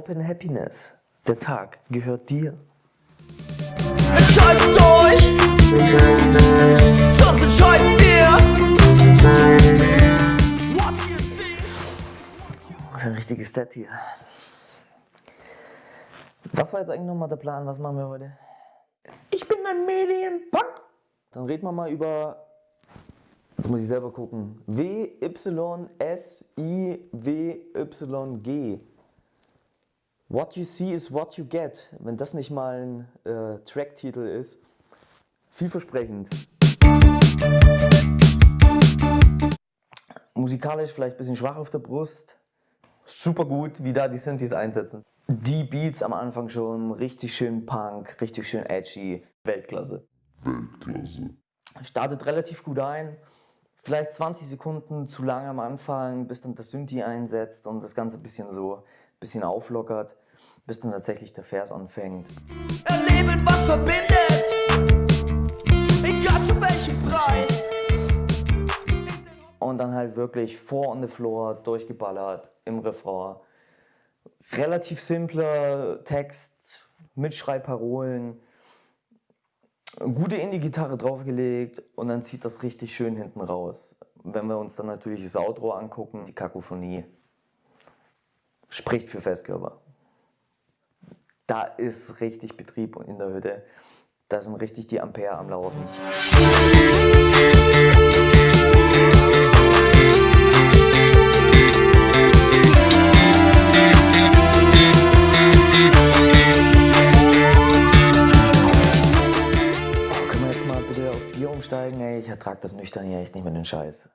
Open Happiness. Der Tag gehört dir. Entscheidet euch, sonst entscheiden wir. Das ist ein richtiges Set hier. Was war jetzt eigentlich nochmal der Plan? Was machen wir heute? Ich bin ein Medienpunk. Dann reden wir mal über. Jetzt muss ich selber gucken. W, Y, S, I, W, Y, G. What you see is what you get. Wenn das nicht mal ein äh, Tracktitel ist, vielversprechend. Musikalisch vielleicht ein bisschen schwach auf der Brust. Super gut, wie da die Synthes einsetzen. Die Beats am Anfang schon richtig schön Punk, richtig schön edgy. Weltklasse. Weltklasse. Startet relativ gut ein. Vielleicht 20 Sekunden zu lang am Anfang, bis dann das Synthi einsetzt und das Ganze ein bisschen so bisschen auflockert, bis dann tatsächlich der Vers anfängt. Erleben, was verbindet. Egal zu welchem Preis. Und dann halt wirklich vor on the floor, durchgeballert, im Refrain. Relativ simpler Text, Mitschreibparolen, gute Indie-Gitarre draufgelegt und dann zieht das richtig schön hinten raus. Wenn wir uns dann natürlich das Outro angucken, die Kakophonie spricht für Festkörper. Da ist richtig Betrieb in der Hütte. Da sind richtig die Ampere am Laufen. Können wir jetzt mal bitte auf Bier umsteigen? Ich ertrag das nüchtern hier echt nicht mehr den Scheiß.